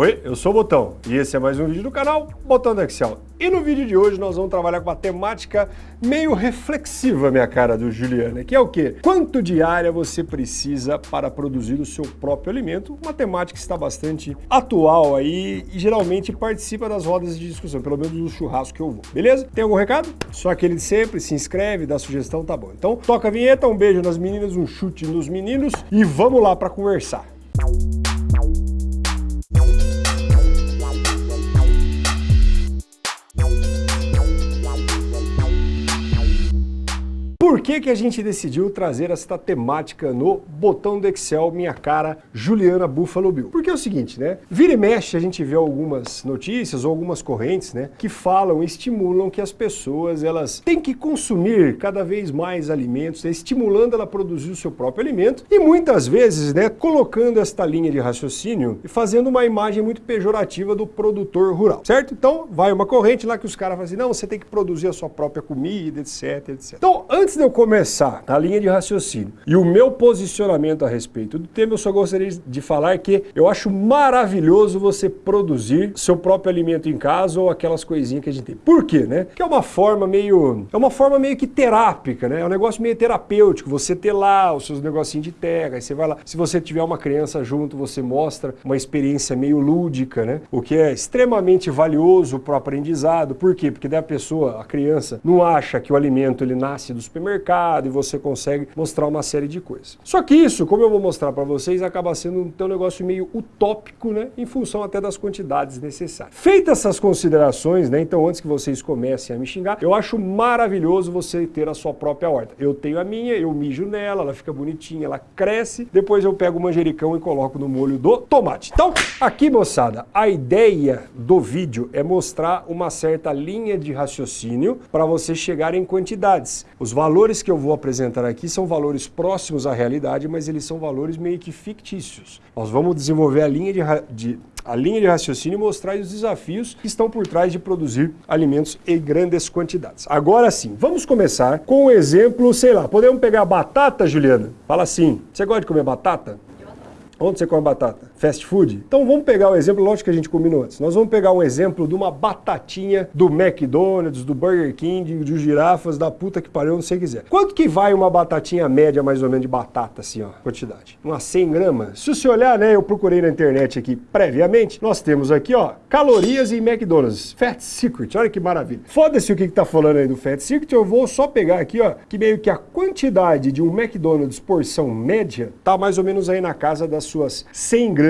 Oi, eu sou o Botão e esse é mais um vídeo do canal Botão do Excel. E no vídeo de hoje nós vamos trabalhar com uma temática meio reflexiva, minha cara, do Juliana, que é o quê? Quanto de área você precisa para produzir o seu próprio alimento? Uma temática que está bastante atual aí e geralmente participa das rodas de discussão, pelo menos do churrasco que eu vou, beleza? Tem algum recado? Só aquele de sempre, se inscreve, dá sugestão, tá bom. Então toca a vinheta, um beijo nas meninas, um chute nos meninos e vamos lá para conversar. Que, que a gente decidiu trazer esta temática no botão do Excel, minha cara, Juliana Buffalo Bill? Porque é o seguinte, né? Vira e mexe, a gente vê algumas notícias ou algumas correntes, né? Que falam, estimulam que as pessoas, elas têm que consumir cada vez mais alimentos, né, estimulando ela a produzir o seu próprio alimento e muitas vezes, né? Colocando esta linha de raciocínio e fazendo uma imagem muito pejorativa do produtor rural, certo? Então, vai uma corrente lá que os caras falam assim, não, você tem que produzir a sua própria comida, etc, etc. Então, antes de eu começar a linha de raciocínio e o meu posicionamento a respeito do tema, eu só gostaria de falar que eu acho maravilhoso você produzir seu próprio alimento em casa ou aquelas coisinhas que a gente tem. Por quê, né? Que é uma forma meio, é uma forma meio que terápica, né? É um negócio meio terapêutico, você ter lá os seus negocinhos de terra, aí você vai lá, se você tiver uma criança junto, você mostra uma experiência meio lúdica, né? O que é extremamente valioso para o aprendizado. Por quê? Porque daí a pessoa, a criança, não acha que o alimento ele nasce do supermercado mercado e você consegue mostrar uma série de coisas. Só que isso, como eu vou mostrar para vocês, acaba sendo um negócio meio utópico, né, em função até das quantidades necessárias. Feitas essas considerações, né, então antes que vocês comecem a me xingar, eu acho maravilhoso você ter a sua própria horta. Eu tenho a minha, eu mijo nela, ela fica bonitinha, ela cresce, depois eu pego o manjericão e coloco no molho do tomate. Então, aqui moçada, a ideia do vídeo é mostrar uma certa linha de raciocínio para você chegar em quantidades. Os valores valores que eu vou apresentar aqui são valores próximos à realidade, mas eles são valores meio que fictícios. Nós vamos desenvolver a linha de, de a linha de raciocínio e mostrar os desafios que estão por trás de produzir alimentos em grandes quantidades. Agora sim, vamos começar com um exemplo, sei lá, podemos pegar batata, Juliana? Fala assim, você gosta de comer batata? Onde você come batata? Fast food? Então vamos pegar o um exemplo, lógico que a gente combinou antes. Nós vamos pegar um exemplo de uma batatinha do McDonald's, do Burger King, dos girafas, da puta que pariu, não sei o que quiser. Quanto que vai uma batatinha média, mais ou menos, de batata, assim, ó, quantidade? Umas 100 gramas? Se você olhar, né, eu procurei na internet aqui previamente, nós temos aqui, ó, calorias em McDonald's. Fat Secret, olha que maravilha. Foda-se o que que tá falando aí do Fat Secret, eu vou só pegar aqui, ó, que meio que a quantidade de um McDonald's porção média tá mais ou menos aí na casa das suas 100 gramas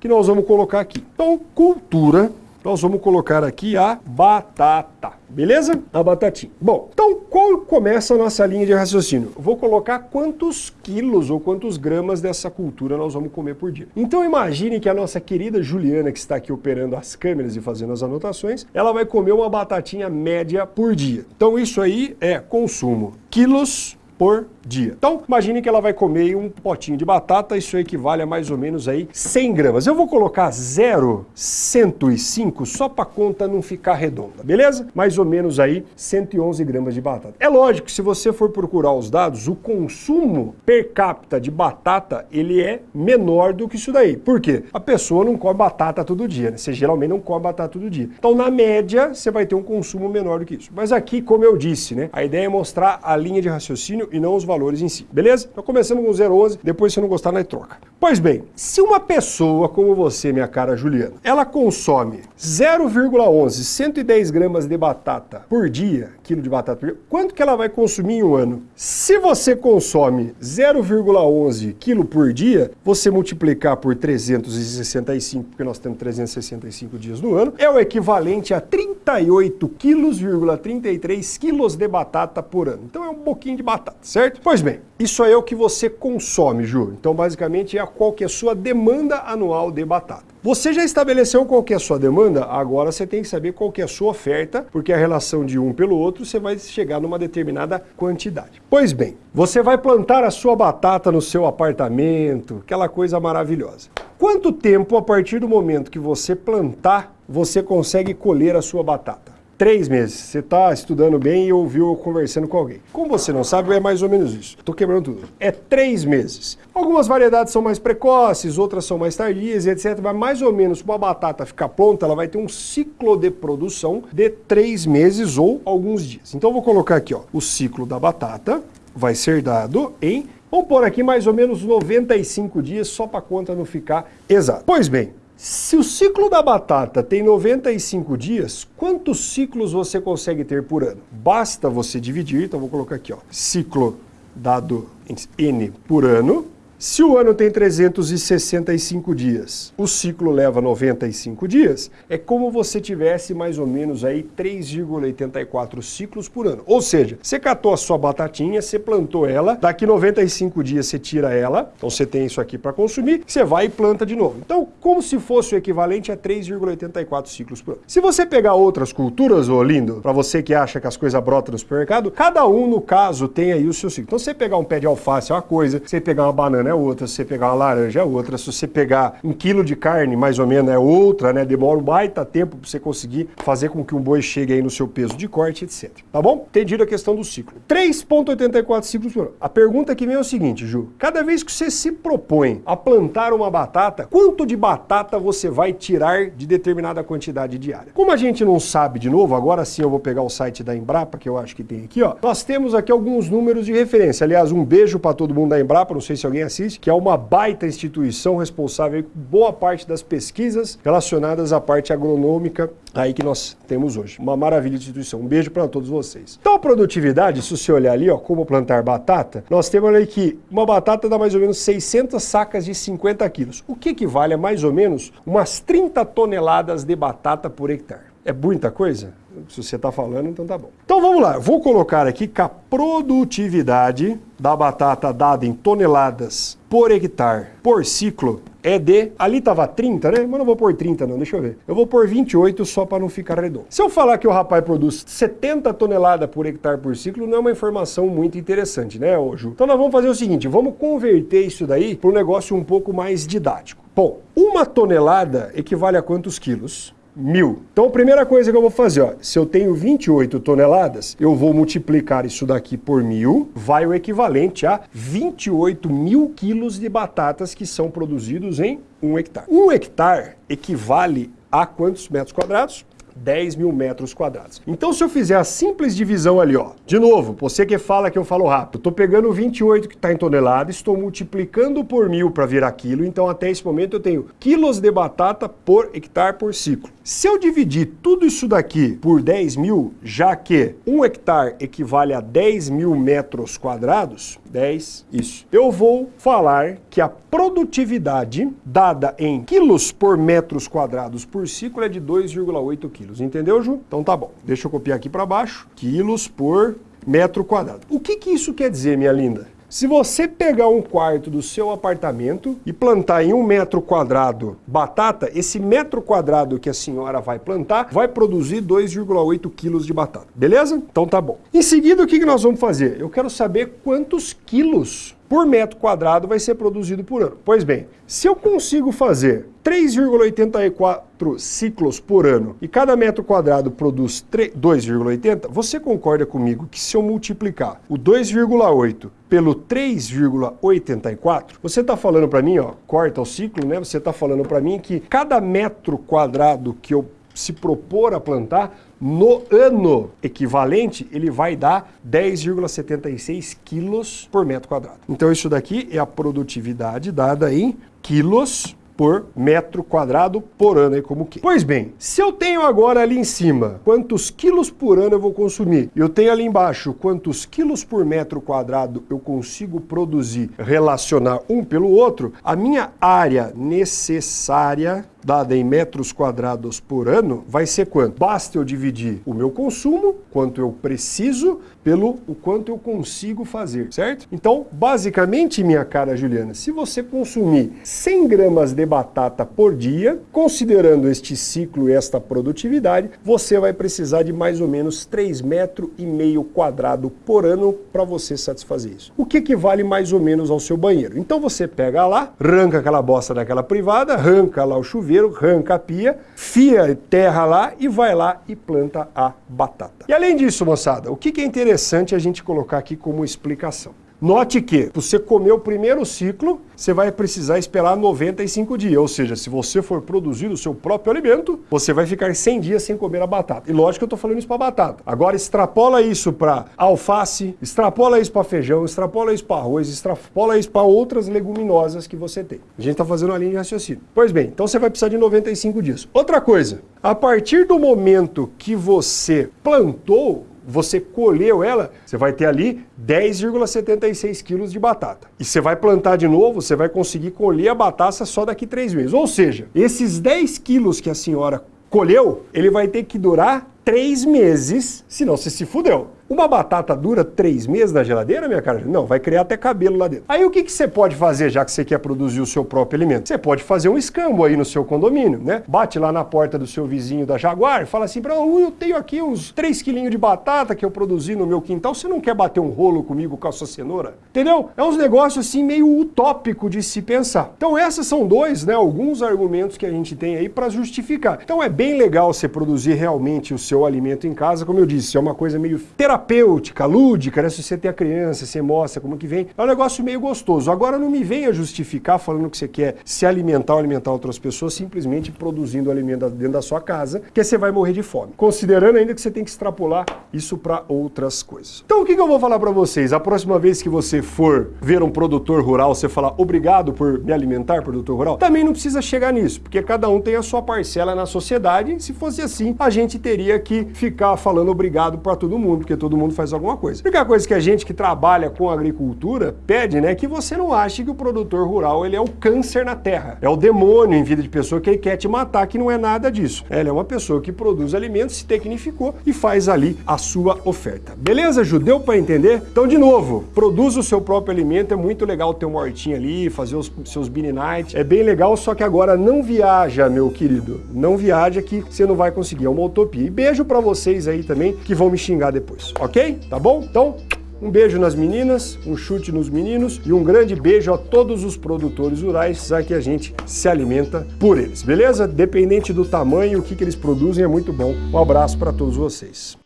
que nós vamos colocar aqui. Então, cultura, nós vamos colocar aqui a batata. Beleza? A batatinha. Bom, então qual começa a nossa linha de raciocínio? vou colocar quantos quilos ou quantos gramas dessa cultura nós vamos comer por dia. Então imagine que a nossa querida Juliana, que está aqui operando as câmeras e fazendo as anotações, ela vai comer uma batatinha média por dia. Então isso aí é consumo quilos por dia. Então, imagine que ela vai comer um potinho de batata, isso equivale a mais ou menos aí 100 gramas. Eu vou colocar 0,105 só para a conta não ficar redonda, beleza? Mais ou menos aí 111 gramas de batata. É lógico que se você for procurar os dados, o consumo per capita de batata, ele é menor do que isso daí. Por quê? A pessoa não come batata todo dia, né? Você geralmente não come batata todo dia. Então, na média, você vai ter um consumo menor do que isso. Mas aqui, como eu disse, né? A ideia é mostrar a linha de raciocínio e não os valores valores em si, beleza? Então começamos com 0,11, depois se não gostar, nós troca. Pois bem, se uma pessoa como você, minha cara Juliana, ela consome 0,11, 110 gramas de batata por dia, quilo de batata por dia, quanto que ela vai consumir em um ano? Se você consome 0,11 quilo por dia, você multiplicar por 365, porque nós temos 365 dias no ano, é o equivalente a 38 quilos, 33 quilos de batata por ano. Então é um pouquinho de batata, certo? Pois bem, isso é o que você consome, Ju. Então, basicamente, é qual que é a sua demanda anual de batata. Você já estabeleceu qual que é a sua demanda? Agora você tem que saber qual que é a sua oferta, porque a relação de um pelo outro, você vai chegar numa determinada quantidade. Pois bem, você vai plantar a sua batata no seu apartamento, aquela coisa maravilhosa. Quanto tempo, a partir do momento que você plantar, você consegue colher a sua batata? Três meses. Você está estudando bem e ouviu conversando com alguém. Como você não sabe, é mais ou menos isso. Estou quebrando tudo. É três meses. Algumas variedades são mais precoces, outras são mais tardias, etc. Mas mais ou menos, para uma batata ficar pronta, ela vai ter um ciclo de produção de três meses ou alguns dias. Então eu vou colocar aqui, ó, o ciclo da batata vai ser dado em, vamos pôr aqui mais ou menos 95 dias, só para a conta não ficar exata. Pois bem, se o ciclo da batata tem 95 dias, quantos ciclos você consegue ter por ano? Basta você dividir, então vou colocar aqui, ó, ciclo dado em N por ano, se o ano tem 365 dias, o ciclo leva 95 dias, é como você tivesse mais ou menos aí 3,84 ciclos por ano. Ou seja, você catou a sua batatinha, você plantou ela, daqui 95 dias você tira ela, então você tem isso aqui para consumir, você vai e planta de novo. Então, como se fosse o equivalente a 3,84 ciclos por ano. Se você pegar outras culturas, ô lindo, para você que acha que as coisas brotam no supermercado, cada um, no caso, tem aí o seu ciclo. Então, você pegar um pé de alface é uma coisa, você pegar uma banana é outra, se você pegar uma laranja é outra, se você pegar um quilo de carne, mais ou menos, é outra, né? Demora um baita tempo para você conseguir fazer com que um boi chegue aí no seu peso de corte, etc. Tá bom? Entendido a questão do ciclo. 3,84 ciclos por ano. A pergunta que vem é o seguinte, Ju. Cada vez que você se propõe a plantar uma batata, quanto de batata você vai tirar de determinada quantidade diária? Como a gente não sabe de novo, agora sim eu vou pegar o site da Embrapa, que eu acho que tem aqui, ó. Nós temos aqui alguns números de referência. Aliás, um beijo para todo mundo da Embrapa, não sei se alguém assiste que é uma baita instituição responsável por boa parte das pesquisas relacionadas à parte agronômica aí que nós temos hoje. Uma maravilha de instituição. Um beijo para todos vocês. Então a produtividade, se você olhar ali, ó, como plantar batata, nós temos ali que uma batata dá mais ou menos 600 sacas de 50 quilos, o que equivale a mais ou menos umas 30 toneladas de batata por hectare. É muita coisa? Se você está falando, então tá bom. Então vamos lá, vou colocar aqui que a produtividade da batata dada em toneladas por hectare por ciclo é de... Ali estava 30, né? Mas não vou pôr 30 não, deixa eu ver. Eu vou pôr 28 só para não ficar redondo. Se eu falar que o rapaz produz 70 toneladas por hectare por ciclo, não é uma informação muito interessante, né, Ju? Então nós vamos fazer o seguinte, vamos converter isso daí para um negócio um pouco mais didático. Bom, uma tonelada equivale a quantos quilos? Mil. Então a primeira coisa que eu vou fazer, ó, se eu tenho 28 toneladas, eu vou multiplicar isso daqui por mil, vai o equivalente a 28 mil quilos de batatas que são produzidos em um hectare. Um hectare equivale a quantos metros quadrados? 10 mil metros quadrados. Então se eu fizer a simples divisão ali, ó, de novo, você que fala que eu falo rápido, estou pegando 28 que está em tonelada, estou multiplicando por mil para virar quilo, então até esse momento eu tenho quilos de batata por hectare por ciclo. Se eu dividir tudo isso daqui por 10 mil, já que um hectare equivale a 10 mil metros quadrados, 10, isso. Eu vou falar que a produtividade dada em quilos por metros quadrados por ciclo é de 2,8 quilos. Entendeu, Ju? Então tá bom. Deixa eu copiar aqui para baixo. Quilos por metro quadrado. O que, que isso quer dizer, minha linda? Se você pegar um quarto do seu apartamento e plantar em um metro quadrado batata, esse metro quadrado que a senhora vai plantar vai produzir 2,8 quilos de batata. Beleza? Então tá bom. Em seguida, o que nós vamos fazer? Eu quero saber quantos quilos por metro quadrado vai ser produzido por ano. Pois bem, se eu consigo fazer 3,84 ciclos por ano e cada metro quadrado produz 2,80, você concorda comigo que se eu multiplicar o 2,8 pelo 3,84, você está falando para mim, ó, corta o ciclo, né? Você está falando para mim que cada metro quadrado que eu se propor a plantar, no ano equivalente, ele vai dar 10,76 quilos por metro quadrado. Então isso daqui é a produtividade dada em quilos por metro quadrado por ano, aí como que. Pois bem, se eu tenho agora ali em cima quantos quilos por ano eu vou consumir, eu tenho ali embaixo quantos quilos por metro quadrado eu consigo produzir, relacionar um pelo outro, a minha área necessária dada em metros quadrados por ano, vai ser quanto? Basta eu dividir o meu consumo, quanto eu preciso, pelo o quanto eu consigo fazer, certo? Então, basicamente, minha cara Juliana, se você consumir 100 gramas de batata por dia, considerando este ciclo e esta produtividade, você vai precisar de mais ou menos 3 metros e meio quadrado por ano para você satisfazer isso. O que equivale mais ou menos ao seu banheiro. Então você pega lá, arranca aquela bosta daquela privada, arranca lá o chuveiro, primeiro, arranca a pia, fia terra lá e vai lá e planta a batata. E além disso, moçada, o que é interessante a gente colocar aqui como explicação? Note que você comer o primeiro ciclo, você vai precisar esperar 95 dias. Ou seja, se você for produzir o seu próprio alimento, você vai ficar 100 dias sem comer a batata. E lógico que eu estou falando isso para batata. Agora extrapola isso para alface, extrapola isso para feijão, extrapola isso para arroz, extrapola isso para outras leguminosas que você tem. A gente está fazendo uma linha de raciocínio. Pois bem, então você vai precisar de 95 dias. Outra coisa, a partir do momento que você plantou você colheu ela, você vai ter ali 10,76 quilos de batata. E você vai plantar de novo, você vai conseguir colher a batata só daqui três meses. Ou seja, esses 10 quilos que a senhora colheu, ele vai ter que durar três meses, senão você se fudeu. Uma batata dura três meses na geladeira, minha cara? Não, vai criar até cabelo lá dentro. Aí o que, que você pode fazer, já que você quer produzir o seu próprio alimento? Você pode fazer um escambo aí no seu condomínio, né? Bate lá na porta do seu vizinho da Jaguar e fala assim, oh, eu tenho aqui uns 3 quilinhos de batata que eu produzi no meu quintal, você não quer bater um rolo comigo com a sua cenoura? Entendeu? É uns negócios assim meio utópico de se pensar. Então esses são dois, né, alguns argumentos que a gente tem aí para justificar. Então é bem legal você produzir realmente o seu alimento em casa, como eu disse, é uma coisa meio terapêutica terapêutica, lúdica, né? Se você tem a criança, você mostra como que vem. É um negócio meio gostoso. Agora não me venha justificar falando que você quer se alimentar ou alimentar outras pessoas simplesmente produzindo alimento dentro da sua casa, que você vai morrer de fome. Considerando ainda que você tem que extrapolar isso para outras coisas. Então o que, que eu vou falar para vocês? A próxima vez que você for ver um produtor rural, você falar obrigado por me alimentar, produtor rural, também não precisa chegar nisso, porque cada um tem a sua parcela na sociedade. Se fosse assim, a gente teria que ficar falando obrigado para todo mundo, porque todo todo mundo faz alguma coisa. A única coisa que a gente que trabalha com agricultura pede, né, é que você não ache que o produtor rural ele é o câncer na terra, é o demônio em vida de pessoa que quer te matar, que não é nada disso. Ele é uma pessoa que produz alimentos, se tecnificou e faz ali a sua oferta. Beleza, Judeu, para entender? Então, de novo, produz o seu próprio alimento, é muito legal ter uma hortinha ali, fazer os seus beanie night, é bem legal, só que agora não viaja, meu querido, não viaja que você não vai conseguir, é uma utopia. E beijo para vocês aí também que vão me xingar depois ok? Tá bom? Então, um beijo nas meninas, um chute nos meninos e um grande beijo a todos os produtores rurais, já que a gente se alimenta por eles, beleza? Dependente do tamanho, o que, que eles produzem é muito bom. Um abraço para todos vocês.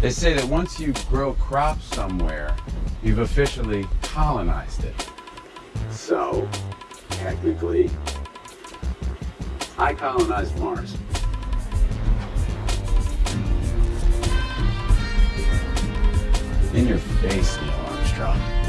They say that once you grow crops somewhere, you've officially colonized it. So, technically, I colonized Mars. In your face, Neil Armstrong.